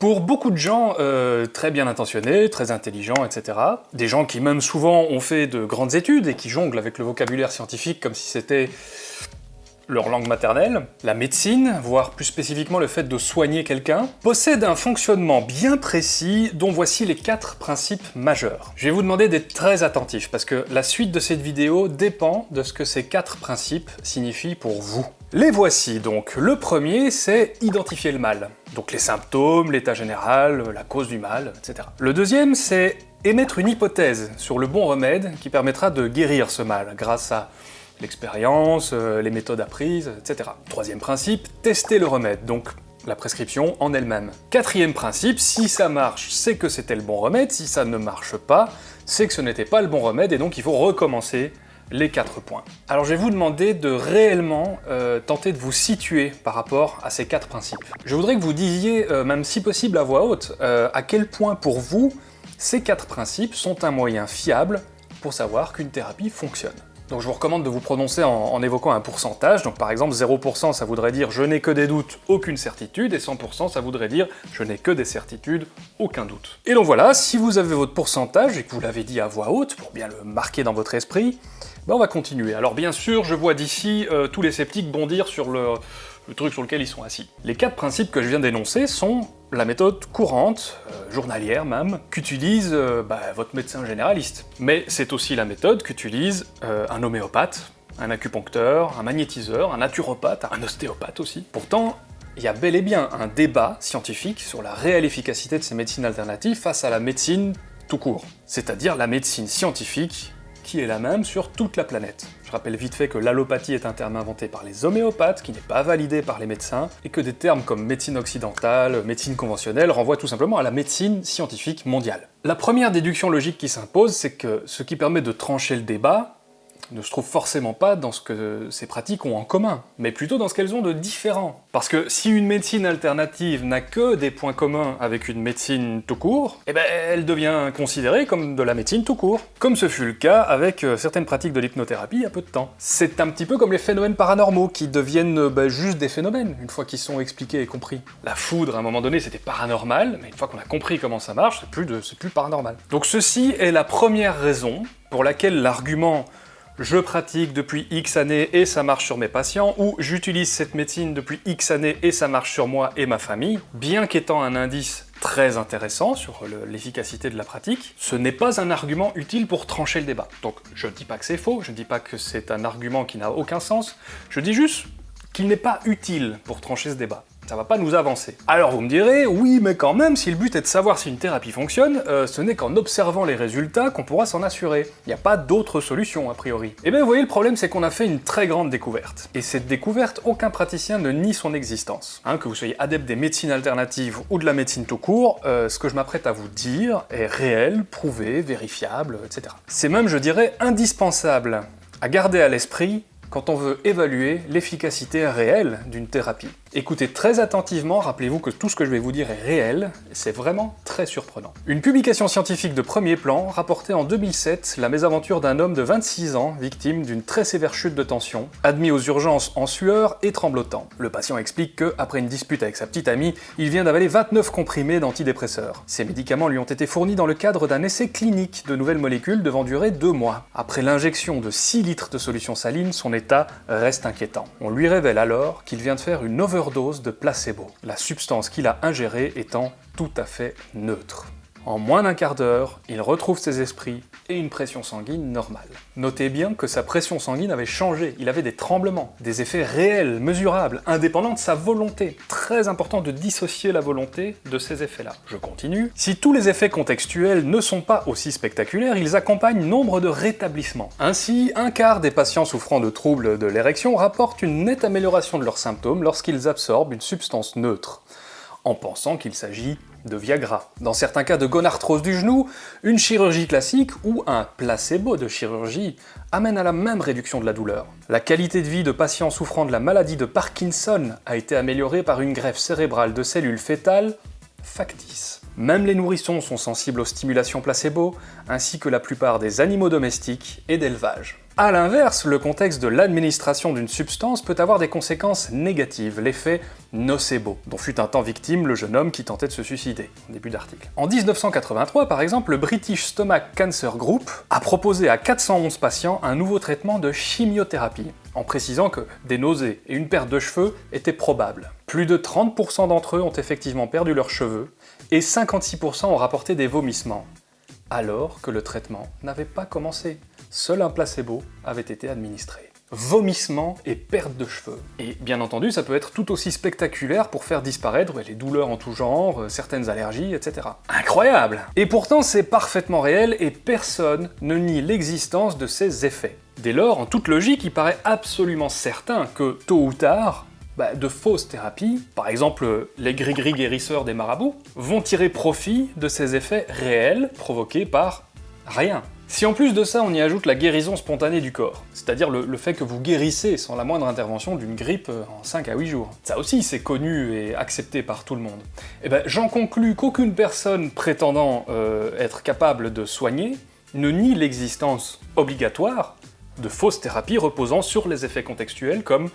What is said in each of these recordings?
Pour beaucoup de gens euh, très bien intentionnés, très intelligents, etc., des gens qui même souvent ont fait de grandes études et qui jonglent avec le vocabulaire scientifique comme si c'était leur langue maternelle, la médecine, voire plus spécifiquement le fait de soigner quelqu'un, possède un fonctionnement bien précis dont voici les quatre principes majeurs. Je vais vous demander d'être très attentif parce que la suite de cette vidéo dépend de ce que ces quatre principes signifient pour vous. Les voici donc. Le premier, c'est identifier le mal. Donc les symptômes, l'état général, la cause du mal, etc. Le deuxième, c'est émettre une hypothèse sur le bon remède qui permettra de guérir ce mal grâce à l'expérience, euh, les méthodes apprises, etc. Troisième principe, tester le remède, donc la prescription en elle-même. Quatrième principe, si ça marche, c'est que c'était le bon remède, si ça ne marche pas, c'est que ce n'était pas le bon remède et donc il faut recommencer les quatre points. Alors je vais vous demander de réellement euh, tenter de vous situer par rapport à ces quatre principes. Je voudrais que vous disiez, euh, même si possible à voix haute, à quel point pour vous ces quatre principes sont un moyen fiable pour savoir qu'une thérapie fonctionne. Donc je vous recommande de vous prononcer en, évoquant un pourcentage, donc par exemple 0% ça voudrait dire je n'ai que des doutes, aucune certitude, et 100% ça voudrait dire je n'ai que des certitudes, aucun doute. Et donc voilà, si vous avez votre pourcentage et que vous l'avez dit à voix haute, pour bien le marquer dans votre esprit, ben on va continuer. Alors bien sûr, je vois d'ici euh, tous les sceptiques bondir sur le, le truc sur lequel ils sont assis. Les quatre principes que je viens d'énoncer sont la méthode courante, euh, journalière même, qu'utilise euh, bah, votre médecin généraliste. Mais c'est aussi la méthode qu'utilise euh, un homéopathe, un acupuncteur, un magnétiseur, un naturopathe, un ostéopathe aussi. Pourtant, il y a bel et bien un débat scientifique sur la réelle efficacité de ces médecines alternatives face à la médecine tout court, c'est-à-dire la médecine scientifique qui est la même sur toute la planète. Je rappelle vite fait que l'allopathie est un terme inventé par les homéopathes, qui n'est pas validé par les médecins, et que des termes comme médecine occidentale, médecine conventionnelle renvoient tout simplement à la médecine scientifique mondiale. La première déduction logique qui s'impose, c'est que ce qui permet de trancher le débat, ne se trouve forcément pas dans ce que ces pratiques ont en commun, mais plutôt dans ce qu'elles ont de différent. Parce que si une médecine alternative n'a que des points communs avec une médecine tout court, eh ben elle devient considérée comme de la médecine tout court. Comme ce fut le cas avec euh, certaines pratiques de l'hypnothérapie il y a peu de temps. C'est un petit peu comme les phénomènes paranormaux, qui deviennent euh, bah, juste des phénomènes, une fois qu'ils sont expliqués et compris. La foudre, à un moment donné, c'était paranormal, mais une fois qu'on a compris comment ça marche, c'est plus, plus paranormal. Donc ceci est la première raison pour laquelle l'argument je pratique depuis X années et ça marche sur mes patients, ou j'utilise cette médecine depuis X années et ça marche sur moi et ma famille, bien qu'étant un indice très intéressant sur l'efficacité de la pratique, ce n'est pas un argument utile pour trancher le débat. Donc je ne dis pas que c'est faux, je ne dis pas que c'est un argument qui n'a aucun sens, je dis juste qu'il n'est pas utile pour trancher ce débat ça va pas nous avancer. Alors vous me direz, oui mais quand même, si le but est de savoir si une thérapie fonctionne, euh, ce n'est qu'en observant les résultats qu'on pourra s'en assurer. Il n'y a pas d'autre solution a priori. Et eh bien vous voyez, le problème c'est qu'on a fait une très grande découverte. Et cette découverte, aucun praticien ne nie son existence. Hein, que vous soyez adepte des médecines alternatives ou de la médecine tout court, euh, ce que je m'apprête à vous dire est réel, prouvé, vérifiable, etc. C'est même, je dirais, indispensable à garder à l'esprit quand on veut évaluer l'efficacité réelle d'une thérapie. Écoutez très attentivement, rappelez-vous que tout ce que je vais vous dire est réel, c'est vraiment très surprenant. Une publication scientifique de premier plan rapportait en 2007 la mésaventure d'un homme de 26 ans, victime d'une très sévère chute de tension, admis aux urgences en sueur et tremblotant. Le patient explique que, après une dispute avec sa petite amie, il vient d'avaler 29 comprimés d'antidépresseurs. Ces médicaments lui ont été fournis dans le cadre d'un essai clinique de nouvelles molécules devant durer deux mois. Après l'injection de 6 litres de solution saline, son état reste inquiétant. On lui révèle alors qu'il vient de faire une over dose de placebo, la substance qu'il a ingérée étant tout à fait neutre. En moins d'un quart d'heure, il retrouve ses esprits et une pression sanguine normale. Notez bien que sa pression sanguine avait changé, il avait des tremblements, des effets réels, mesurables, indépendants de sa volonté. Très important de dissocier la volonté de ces effets-là. Je continue. Si tous les effets contextuels ne sont pas aussi spectaculaires, ils accompagnent nombre de rétablissements. Ainsi, un quart des patients souffrant de troubles de l'érection rapportent une nette amélioration de leurs symptômes lorsqu'ils absorbent une substance neutre, en pensant qu'il s'agit de Viagra. Dans certains cas de gonarthrose du genou, une chirurgie classique ou un placebo de chirurgie amène à la même réduction de la douleur. La qualité de vie de patients souffrant de la maladie de Parkinson a été améliorée par une greffe cérébrale de cellules fétales factice. Même les nourrissons sont sensibles aux stimulations placebo, ainsi que la plupart des animaux domestiques et d'élevage. A l'inverse, le contexte de l'administration d'une substance peut avoir des conséquences négatives, l'effet nocebo, dont fut un temps victime le jeune homme qui tentait de se suicider, en début d'article. En 1983, par exemple, le British Stomach Cancer Group a proposé à 411 patients un nouveau traitement de chimiothérapie, en précisant que des nausées et une perte de cheveux étaient probables. Plus de 30% d'entre eux ont effectivement perdu leurs cheveux, et 56% ont rapporté des vomissements, alors que le traitement n'avait pas commencé. Seul un placebo avait été administré vomissements et perte de cheveux. Et bien entendu, ça peut être tout aussi spectaculaire pour faire disparaître les douleurs en tout genre, euh, certaines allergies, etc. Incroyable Et pourtant, c'est parfaitement réel et personne ne nie l'existence de ces effets. Dès lors, en toute logique, il paraît absolument certain que, tôt ou tard, bah, de fausses thérapies, par exemple les gris-gris guérisseurs des marabouts, vont tirer profit de ces effets réels provoqués par rien. Si en plus de ça on y ajoute la guérison spontanée du corps, c'est-à-dire le, fait que vous guérissez sans la moindre intervention d'une grippe euh, en 5 à 8 jours, ça aussi c'est connu et accepté par tout le monde, et eh ben j'en conclus qu'aucune personne prétendant euh, être capable de soigner ne nie l'existence obligatoire de fausses thérapies reposant sur les effets contextuels comme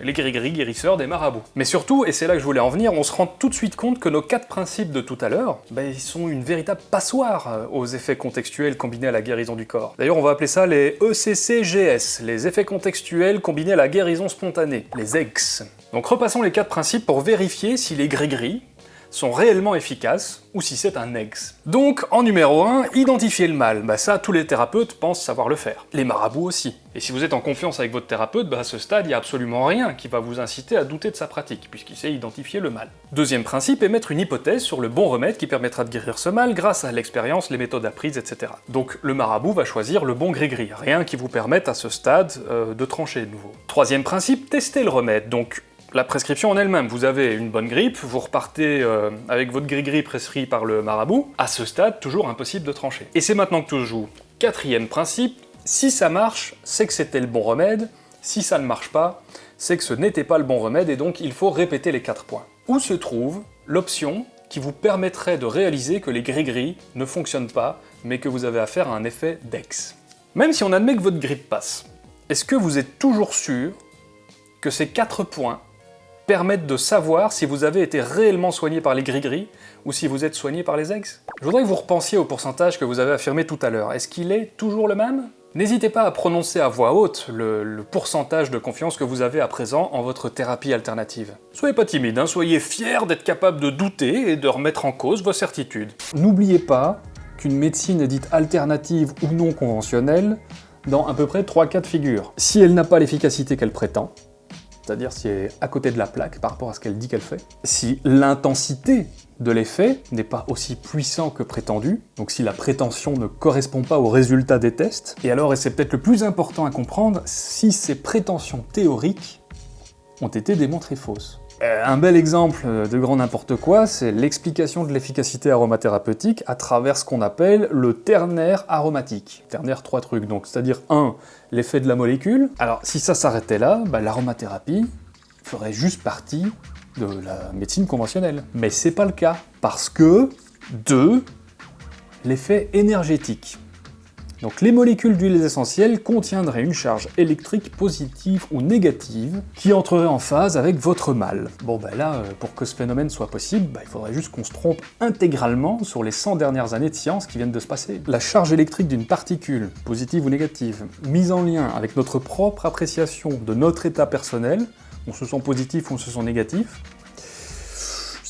les gris-gris guérisseurs des marabouts. Mais surtout, et c'est là que je voulais en venir, on se rend tout de suite compte que nos quatre principes de tout à l'heure, bah, ils sont une véritable passoire euh, aux effets contextuels combinés à la guérison du corps. D'ailleurs, on va appeler ça les ECCGS, les effets contextuels combinés à la guérison spontanée, les EGS. Donc repassons les quatre principes pour vérifier si les gris-gris, sont réellement efficaces, ou si c'est un ex. Donc, en numéro 1, identifier le mal. Bah ça, tous les thérapeutes pensent savoir le faire. Les marabouts aussi. Et si vous êtes en confiance avec votre thérapeute, bah à ce stade, il n'y a absolument rien qui va vous inciter à douter de sa pratique, puisqu'il sait identifier le mal. Deuxième principe, émettre une hypothèse sur le bon remède qui permettra de guérir ce mal grâce à l'expérience, les méthodes apprises, etc. Donc le marabout va choisir le bon gris-gris, rien qui vous permette à ce stade euh, de trancher de nouveau. Troisième principe, tester le remède. Donc la prescription en elle-même. Vous avez une bonne grippe, vous repartez euh, avec votre gris-gris prescrit par le marabout. À ce stade, toujours impossible de trancher. Et c'est maintenant que tout joue. Quatrième principe, si ça marche, c'est que c'était le bon remède. Si ça ne marche pas, c'est que ce n'était pas le bon remède et donc il faut répéter les quatre points. Où se trouve l'option qui vous permettrait de réaliser que les gris-gris ne fonctionnent pas, mais que vous avez affaire à un effet d'ex? Même si on admet que votre grippe passe, est-ce que vous êtes toujours sûr que ces quatre points permettent de savoir si vous avez été réellement soigné par les gris-gris ou si vous êtes soigné par les ex. Je voudrais que vous repensiez au pourcentage que vous avez affirmé tout à l'heure. Est-ce qu'il est toujours le même? N'hésitez pas à prononcer à voix haute le, pourcentage de confiance que vous avez à présent en votre thérapie alternative. Soyez pas timide, hein, soyez fiers d'être capable de douter et de remettre en cause vos certitudes. N'oubliez pas qu'une médecine est dite alternative ou non conventionnelle dans à peu près 3 cas de figure. Si elle n'a pas l'efficacité qu'elle prétend, c'est-à-dire si elle est à côté de la plaque par rapport à ce qu'elle dit qu'elle fait, si l'intensité de l'effet n'est pas aussi puissant que prétendu, donc si la prétention ne correspond pas au résultat des tests, et alors, et c'est peut-être le plus important à comprendre, si ces prétentions théoriques ont été démontrées fausses. Euh, un bel exemple de grand n'importe quoi, c'est l'explication de l'efficacité aromathérapeutique à travers ce qu'on appelle le ternaire aromatique. Ternaire, trois trucs, donc c'est-à-dire un, l'effet de la molécule. Alors si ça s'arrêtait là, bah, l'aromathérapie ferait juste partie de la médecine conventionnelle. Mais c'est pas le cas, parce que, deux, l'effet énergétique. Donc les molécules d'huiles essentielles contiendraient une charge électrique positive ou négative qui entrerait en phase avec votre mal. Bon ben là, euh, pour que ce phénomène soit possible, bah, il faudrait juste qu'on se trompe intégralement sur les 100 dernières années de science qui viennent de se passer. La charge électrique d'une particule, positive ou négative, mise en lien avec notre propre appréciation de notre état personnel, on se sent positif ou on se sent négatif,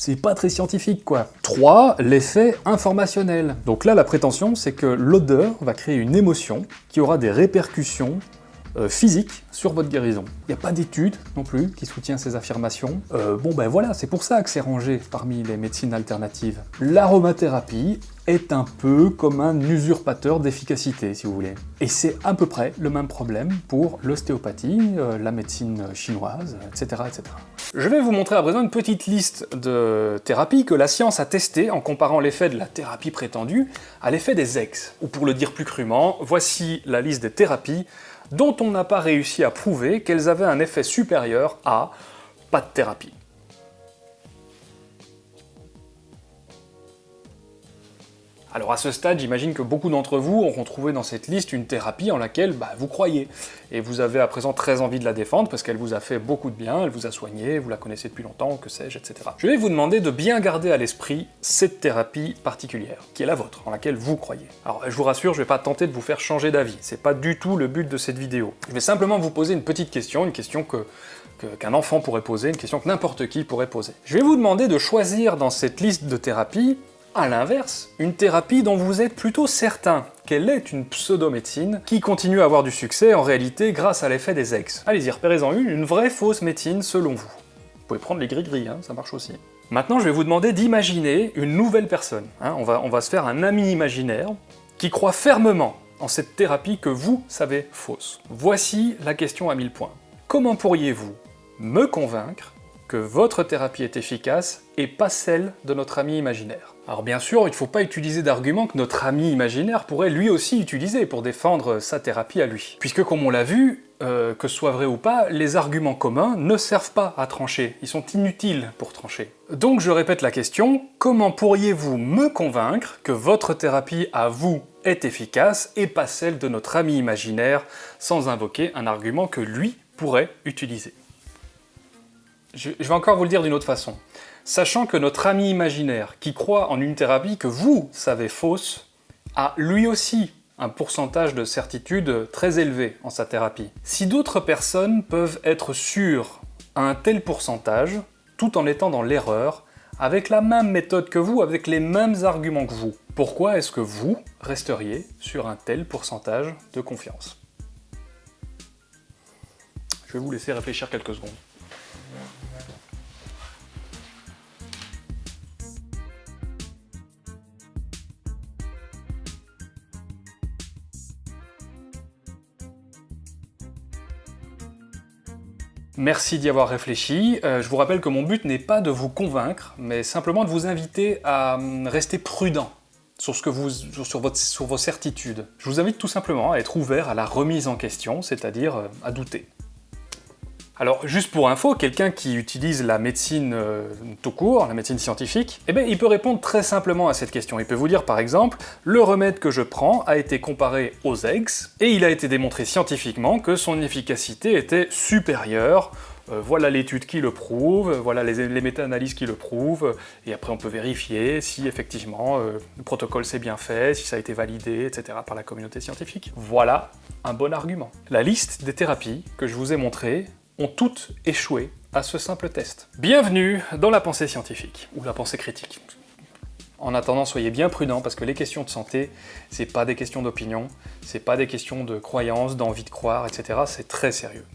c'est pas très scientifique quoi. 3. L'effet informationnel. Donc là, la prétention, c'est que l'odeur va créer une émotion qui aura des répercussions euh, physiques sur votre guérison. Il n'y a pas d'étude non plus qui soutient ces affirmations. Euh, bon ben voilà, c'est pour ça que c'est rangé parmi les médecines alternatives. L'aromathérapie est un peu comme un usurpateur d'efficacité, si vous voulez. Et c'est à peu près le même problème pour l'ostéopathie, euh, la médecine chinoise, etc., etc. Je vais vous montrer à présent une petite liste de thérapies que la science a testées en comparant l'effet de la thérapie prétendue à l'effet des ex. Ou pour le dire plus crûment, voici la liste des thérapies dont on n'a pas réussi à prouver qu'elles avaient un effet supérieur à pas de thérapie. Alors à ce stade, j'imagine que beaucoup d'entre vous auront trouvé dans cette liste une thérapie en laquelle bah, vous croyez, et vous avez à présent très envie de la défendre parce qu'elle vous a fait beaucoup de bien, elle vous a soigné, vous la connaissez depuis longtemps, que sais-je, etc. Je vais vous demander de bien garder à l'esprit cette thérapie particulière, qui est la vôtre, en laquelle vous croyez. Alors je vous rassure, je vais pas tenter de vous faire changer d'avis, c'est pas du tout le but de cette vidéo. Je vais simplement vous poser une petite question, une question que qu'un enfant pourrait poser, une question que n'importe qui pourrait poser. Je vais vous demander de choisir dans cette liste de thérapies, à l'inverse, une thérapie dont vous êtes plutôt certain qu'elle est une pseudo-médecine qui continue à avoir du succès en réalité grâce à l'effet des ex. Allez-y, repérez-en une, une vraie fausse médecine selon vous. Vous pouvez prendre les gris-gris, hein, ça marche aussi. Maintenant, je vais vous demander d'imaginer une nouvelle personne. Hein. on, va, on va se faire un ami imaginaire qui croit fermement en cette thérapie que vous savez fausse. Voici la question à 1000 points. Comment pourriez-vous me convaincre que votre thérapie est efficace et pas celle de notre ami imaginaire. Alors bien sûr, il ne faut pas utiliser d'arguments que notre ami imaginaire pourrait lui aussi utiliser pour défendre sa thérapie à lui. Puisque comme on l'a vu, euh, que ce soit vrai ou pas, les arguments communs ne servent pas à trancher, ils sont inutiles pour trancher. Donc je répète la question, comment pourriez-vous me convaincre que votre thérapie à vous est efficace et pas celle de notre ami imaginaire sans invoquer un argument que lui pourrait utiliser? Je, vais encore vous le dire d'une autre façon. Sachant que notre ami imaginaire, qui croit en une thérapie que vous savez fausse, a lui aussi un pourcentage de certitude très élevé en sa thérapie. Si d'autres personnes peuvent être sûres à un tel pourcentage, tout en étant dans l'erreur, avec la même méthode que vous, avec les mêmes arguments que vous, pourquoi est-ce que vous resteriez sur un tel pourcentage de confiance? Je vais vous laisser réfléchir quelques secondes. Merci d'y avoir réfléchi. Euh, je vous rappelle que mon but n'est pas de vous convaincre, mais simplement de vous inviter à hum, rester prudent sur, ce que vous, sur, sur vos certitudes. Je vous invite tout simplement à être ouvert à la remise en question, c'est-à-dire euh, à douter. Alors, juste pour info, quelqu'un qui utilise la médecine euh, tout court, la médecine scientifique, eh bien, il peut répondre très simplement à cette question. Il peut vous dire, par exemple, le remède que je prends a été comparé aux eggs, et il a été démontré scientifiquement que son efficacité était supérieure euh, voilà l'étude qui le prouve, voilà les, méta-analyses qui le prouvent, et après on peut vérifier si effectivement euh, le protocole s'est bien fait, si ça a été validé, etc. par la communauté scientifique. Voilà un bon argument. La liste des thérapies que je vous ai montrées ont toutes échoué à ce simple test. Bienvenue dans la pensée scientifique, ou la pensée critique. En attendant, soyez bien prudents parce que les questions de santé, c'est pas des questions d'opinion, c'est pas des questions de croyance, d'envie de croire, etc. C'est très sérieux.